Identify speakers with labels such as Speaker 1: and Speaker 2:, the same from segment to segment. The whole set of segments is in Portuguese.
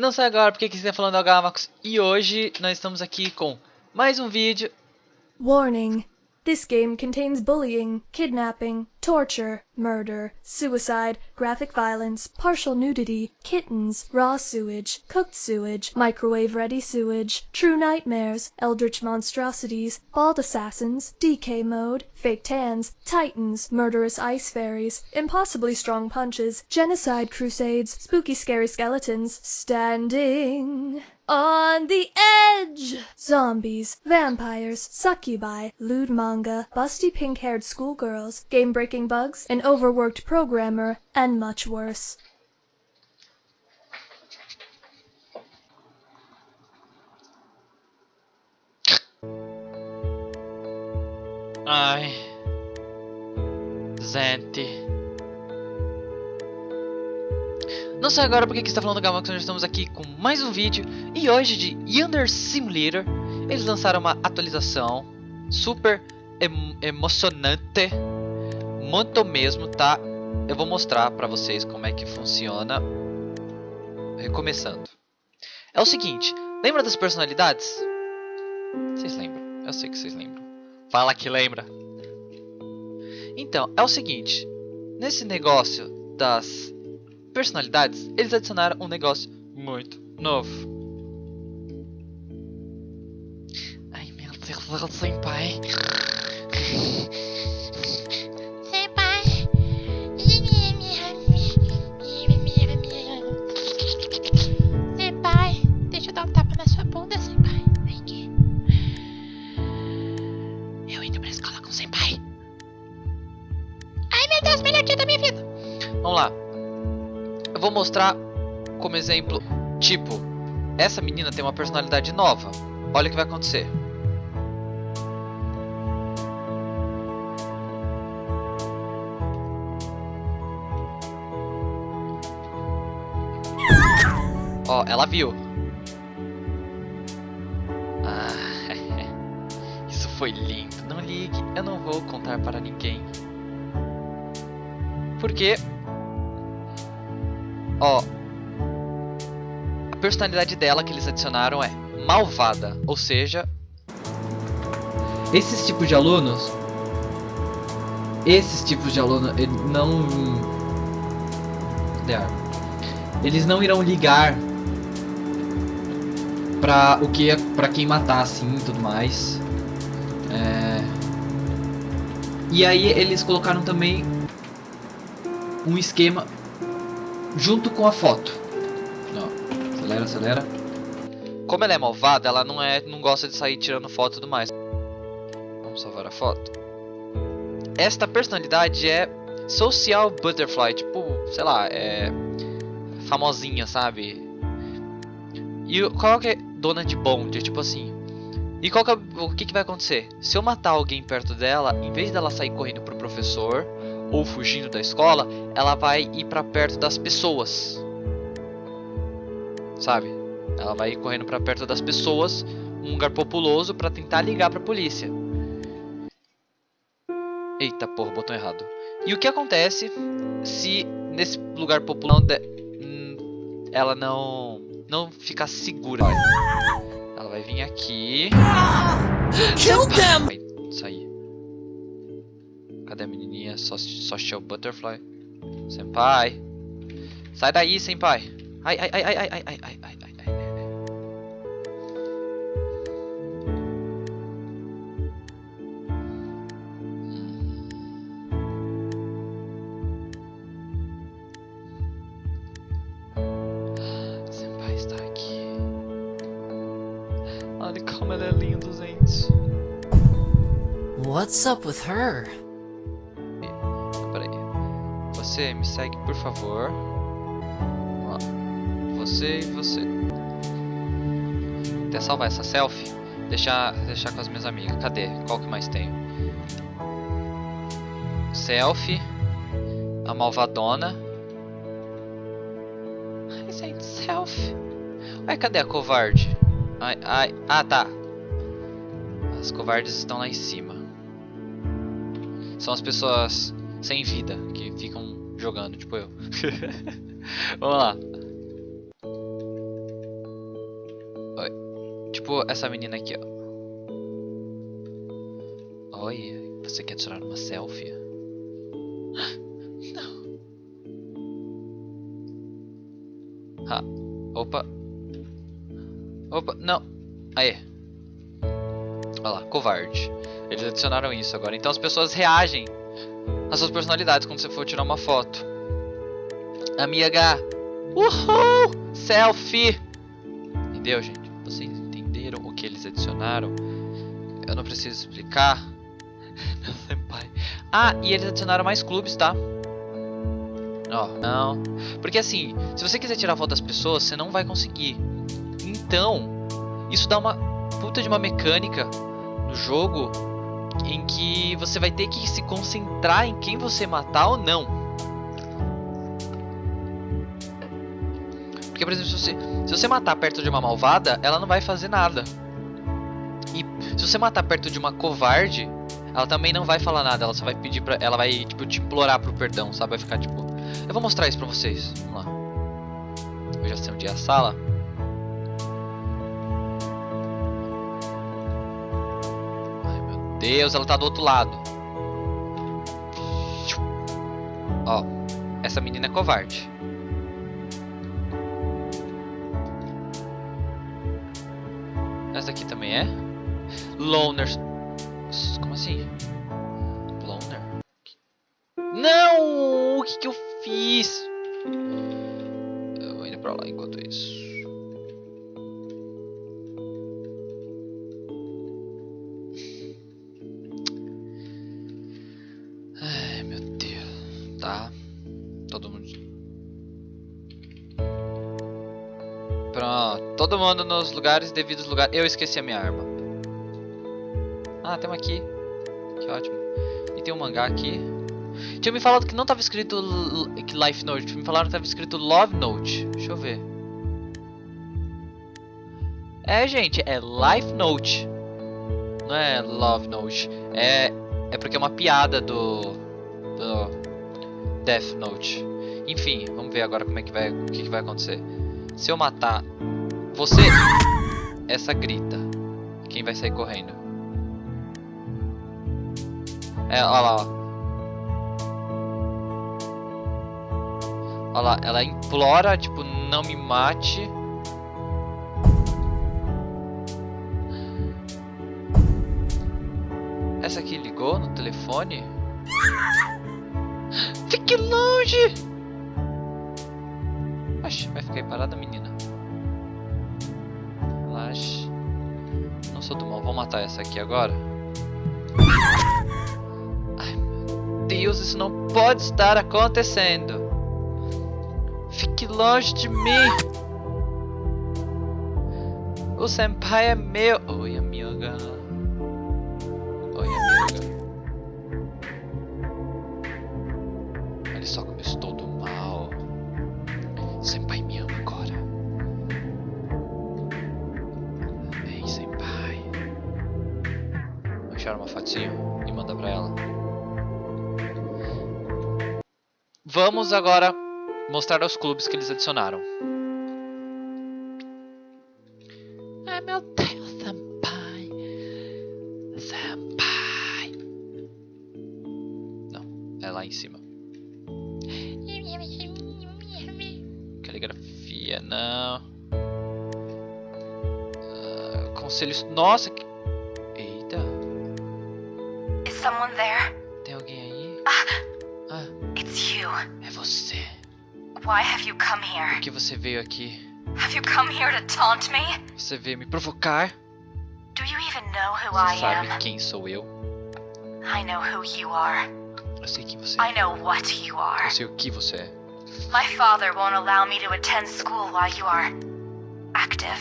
Speaker 1: Não sei agora porque que está falando da Gamax e hoje nós estamos aqui com mais um vídeo.
Speaker 2: Warning. This game contains bullying, kidnapping, torture, murder, suicide, graphic violence, partial nudity, kittens, raw sewage, cooked sewage, microwave-ready sewage, true nightmares, eldritch monstrosities, bald assassins, DK mode, fake tans, titans, murderous ice fairies, impossibly strong punches, genocide crusades, spooky scary skeletons, standing on the edge! Zombies, vampires, succubi, lewd manga, busty pink-haired schoolgirls, game-breaking bugs, an overworked programmer, and much worse.
Speaker 1: Ai. Gente. Não sei agora porque que está falando Gamax, nós estamos aqui com mais um vídeo e hoje de Yonder Simulator eles lançaram uma atualização super em emocionante, muito mesmo, tá? Eu vou mostrar pra vocês como é que funciona, recomeçando. É o seguinte, lembra das personalidades? Vocês lembram? Eu sei que vocês lembram. Fala que lembra. Então, é o seguinte, nesse negócio das personalidades, eles adicionaram um negócio muito novo. Ai meu Deus, senpai.
Speaker 3: Senpai. Eu
Speaker 1: vou mostrar como exemplo, tipo, essa menina tem uma personalidade nova. Olha o que vai acontecer. Ó, ela viu. Ah, isso foi lindo. Não ligue, eu não vou contar para ninguém. Porque Ó, a personalidade dela que eles adicionaram é malvada, ou seja, esses tipos de alunos, esses tipos de aluno não, eles não irão ligar para o que, para quem matar assim, e tudo mais. É... E aí eles colocaram também um esquema junto com a foto. Ó, acelera, acelera. Como ela é malvada, ela não é, não gosta de sair tirando foto e tudo mais. Vamos salvar a foto. Esta personalidade é Social Butterfly, tipo, sei lá, é famosinha, sabe? E qual que é dona de bonde, tipo assim. E qual que é, o que, que vai acontecer? Se eu matar alguém perto dela, em vez dela sair correndo pro professor, ou fugindo da escola, ela vai ir para perto das pessoas. Sabe? Ela vai ir correndo para perto das pessoas, um lugar populoso para tentar ligar para a polícia. Eita porra, botão errado. E o que acontece se nesse lugar populoso hum, ela não não ficar segura? Ela vai vir aqui.
Speaker 2: Kill them!
Speaker 1: Vai sair. Cadê a menininha? Social Butterfly. Senpai. Sai daí, senpai. Ai, ai, ai, ai, ai, ai, ai, ai, ai, ai. Senpai está aqui. Olha como ela é linda, gente.
Speaker 4: What's up with her?
Speaker 1: Você me segue, por favor. Você e você. Até salvar essa selfie. Deixar, deixar com as minhas amigas. Cadê? Qual que mais tem? Selfie. A malvadona. Ai, gente, selfie. Ai, cadê a covarde? Ai, ai. Ah, tá. As covardes estão lá em cima. São as pessoas sem vida que ficam jogando, tipo eu. Vamos lá. Tipo essa menina aqui, ó. Olha, você quer tirar uma selfie? Não. Ah, opa. Opa, não. Aí. Olha lá, covarde. Eles adicionaram isso agora. Então as pessoas reagem às suas personalidades quando você for tirar uma foto. Amiga. Uhul! Selfie! Entendeu, gente? Vocês entenderam o que eles adicionaram? Eu não preciso explicar. Meu senpai. Ah, e eles adicionaram mais clubes, tá? Ó, não. Porque assim, se você quiser tirar foto das pessoas, você não vai conseguir. Então, isso dá uma puta de uma mecânica no jogo em que você vai ter que se concentrar em quem você matar ou não. Porque, por exemplo, se você, se você matar perto de uma malvada, ela não vai fazer nada. E se você matar perto de uma covarde, ela também não vai falar nada. Ela só vai pedir pra. Ela vai, tipo, te implorar pro perdão, sabe? Vai ficar tipo. Eu vou mostrar isso pra vocês. Vamos lá. Eu já sei onde é a sala. Deus, ela tá do outro lado. Ó, essa menina é covarde. Essa daqui também é? Loner. Como assim? Loner? Não! O que, que eu fiz? Eu vou indo pra lá enquanto isso. Mundo nos lugares devidos lugares. Eu esqueci a minha arma. Ah, tem uma aqui. Que ótimo. E tem um mangá aqui. Tinha me falado que não tava escrito Life Note. Me falaram que tava escrito Love Note. Deixa eu ver. É, gente, é Life Note. Não é Love Note. É, é porque é uma piada do, do Death Note. Enfim, vamos ver agora como é que vai, o que, que vai acontecer. Se eu matar você, essa grita. Quem vai sair correndo? É, olha lá, ó. Olha lá, ela implora, tipo, não me mate. Essa aqui ligou no telefone? Fique longe! Oxe, vai ficar aí parada, menina. Sou do mal, vou matar essa aqui agora. Ai, meu Deus, isso não pode estar acontecendo. Fique longe de mim. O senpai é meu. Oi, Achar uma fotinho e manda pra ela. Vamos agora mostrar os clubes que eles adicionaram. Ai meu Deus, senpai. Senpai. Não, é lá em cima. Caligrafia, não. Ah, conselhos. Nossa,
Speaker 4: you come here?
Speaker 1: Por que você veio aqui?
Speaker 4: Have you come here to taunt me?
Speaker 1: Você veio me provocar?
Speaker 4: Do you even know who I
Speaker 1: Você sabe
Speaker 4: am?
Speaker 1: quem sou eu?
Speaker 4: I know who you are.
Speaker 1: Eu sei quem você
Speaker 4: I
Speaker 1: é.
Speaker 4: know what you are.
Speaker 1: Eu sei o que você é.
Speaker 4: My father won't allow me to attend school while you are active.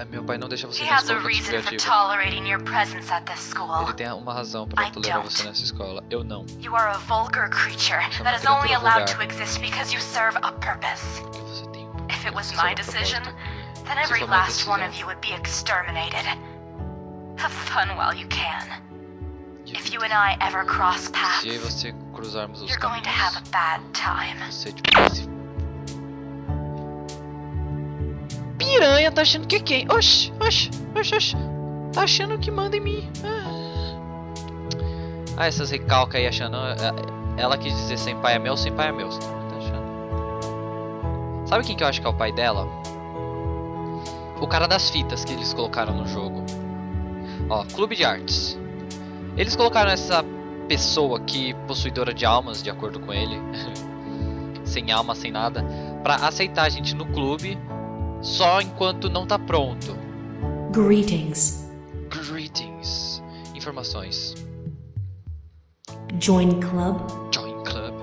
Speaker 1: Ah, meu pai não deixa você
Speaker 4: He
Speaker 1: na
Speaker 4: has
Speaker 1: escola
Speaker 4: a
Speaker 1: enquanto
Speaker 4: reason for
Speaker 1: criativa.
Speaker 4: tolerating your presence at this school.
Speaker 1: Ele tem uma razão pra
Speaker 4: I
Speaker 1: tolerar
Speaker 4: don't.
Speaker 1: você nessa escola. Eu não.
Speaker 4: You are a vulgar creature
Speaker 1: Você é
Speaker 4: that
Speaker 1: uma
Speaker 4: is only
Speaker 1: criatura
Speaker 4: allowed
Speaker 1: vulgar.
Speaker 4: to exist because you serve a purpose.
Speaker 1: Porque você tem um
Speaker 4: If it was
Speaker 1: você
Speaker 4: my
Speaker 1: sabe o
Speaker 4: decision,
Speaker 1: propósito.
Speaker 4: then
Speaker 1: Se
Speaker 4: every
Speaker 1: for minha
Speaker 4: last one
Speaker 1: decisão.
Speaker 4: of you would be exterminated. Have fun while you can. If you and I ever cross
Speaker 1: Se eu e
Speaker 4: paths,
Speaker 1: você cruzarmos os
Speaker 4: you're going to have a
Speaker 1: caminhos,
Speaker 4: bad time.
Speaker 1: Piranha tá achando que é quem? Oxi, oxi, Oxe, oxe, tá achando que manda em mim. Ah, ah essas recalcas aí achando. é, Ela quis dizer sem pai é meu, sem pai é meu. Tá achando? Sabe quem que eu acho que é o pai dela? O cara das fitas que eles colocaram no jogo. Ó, Clube de Artes. Eles colocaram essa pessoa aqui, possuidora de almas, de acordo com ele. sem alma, sem nada. Pra aceitar a gente no clube. Só enquanto não tá pronto.
Speaker 5: Greetings.
Speaker 1: Greetings. Informações.
Speaker 5: Join club.
Speaker 1: Join Club.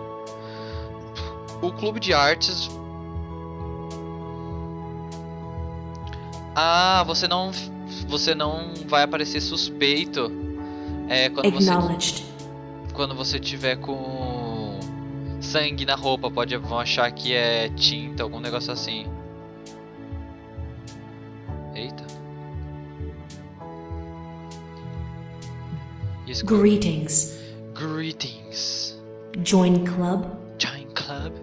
Speaker 1: O clube de artes. Ah, você não. Você não vai aparecer suspeito. É quando você.
Speaker 5: Acknowledged.
Speaker 1: Quando você tiver com sangue na roupa, pode vão achar que é tinta, algum negócio assim. Eita. Isso,
Speaker 5: Greetings.
Speaker 1: Greetings.
Speaker 5: Join club.
Speaker 1: Join Club.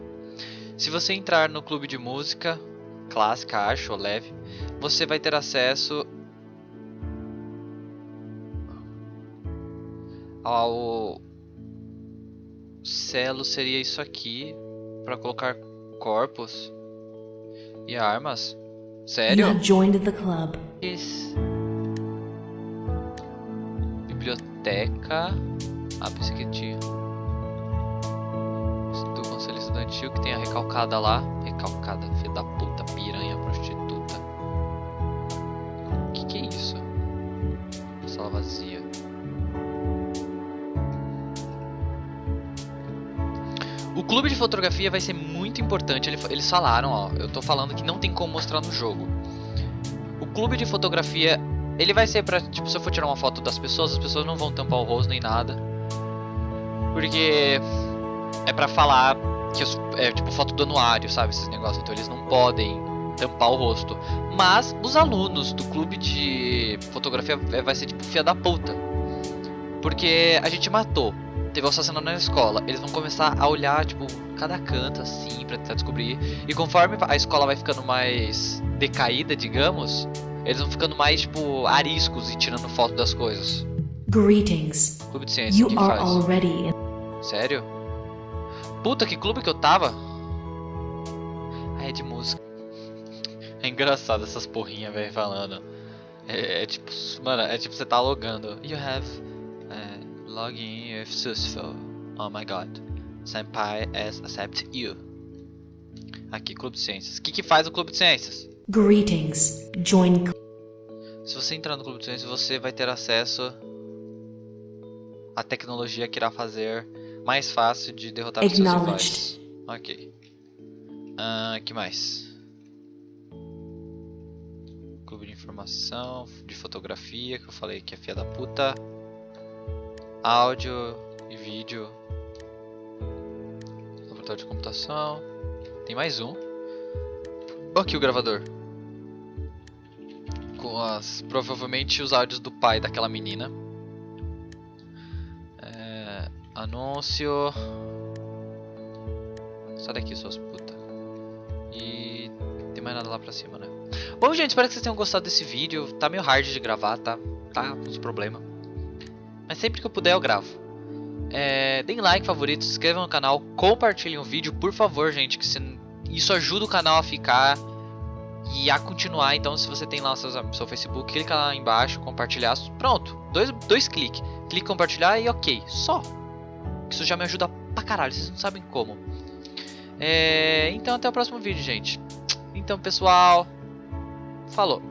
Speaker 1: Se você entrar no clube de música clássica, acho, ou leve, você vai ter acesso ao selo seria isso aqui para colocar corpos e armas.
Speaker 5: You
Speaker 1: Sério?
Speaker 5: have joined the club.
Speaker 1: Biblioteca. Ah, pensei que tinha. Do Conselho Estudantil que tem a recalcada lá. Recalcada, filha da puta, piranha, prostituta. Que que é isso? Sala vazia. O clube de fotografia vai ser muito importante. Ele- Eles falaram, ó. Eu tô falando que não tem como mostrar no jogo. O clube de fotografia, ele vai ser pra, tipo, se eu for tirar uma foto das pessoas, as pessoas não vão tampar o rosto nem nada. Porque é pra falar que é tipo foto do anuário, sabe? Esses negócios. Então eles não podem tampar o rosto. Mas os alunos do clube de fotografia é, vai ser tipo fia da puta. Porque a gente matou. Teve um assassinato na escola. Eles vão começar a olhar, tipo, cada canto assim, pra tentar descobrir. E conforme a escola vai ficando mais decaída, digamos, eles vão ficando mais, tipo, ariscos e tirando foto das coisas.
Speaker 5: Greetings.
Speaker 1: Clube de ciência,
Speaker 5: You
Speaker 1: que
Speaker 5: are
Speaker 1: faz?
Speaker 5: already in.
Speaker 1: Sério? Puta, que clube que eu tava? Ah, é de música. É engraçado essas porrinhas, velho, falando. É, é tipo, mano, é tipo você tá logando. You have uh, login with successful. Oh my god. Senpai has accept you. Aqui, Clube de Ciências. O que, que faz o Clube de Ciências?
Speaker 5: Greetings. Join.
Speaker 1: Se você entrar no Clube de Ciências, você vai ter acesso à tecnologia que irá fazer mais fácil de derrotar os seus rivais. Ok. Ah, que mais? Clube de informação, de fotografia, que eu falei que é fia da puta. Áudio e vídeo. Laboratório de computação. Tem mais um. Aqui o gravador com as provavelmente os áudios do pai daquela menina. É, anúncio. Sai daqui, suas putas. E tem mais nada lá pra cima, né? Bom, gente, espero que vocês tenham gostado desse vídeo. Tá meio hard de gravar, tá? Tá uns problemas. Mas sempre que eu puder eu gravo. É, deem like, favorito, se inscrevam no canal, compartilhem o vídeo, por favor, gente, que se- isso ajuda o canal a ficar e a continuar. Então, se você tem lá o seu, seu Facebook, clica lá embaixo, compartilhar. Pronto, dois, dois cliques. Clique compartilhar e ok, só. Isso já me ajuda pra caralho, vocês não sabem como. É, então, até o próximo vídeo, gente. Então, pessoal, falou.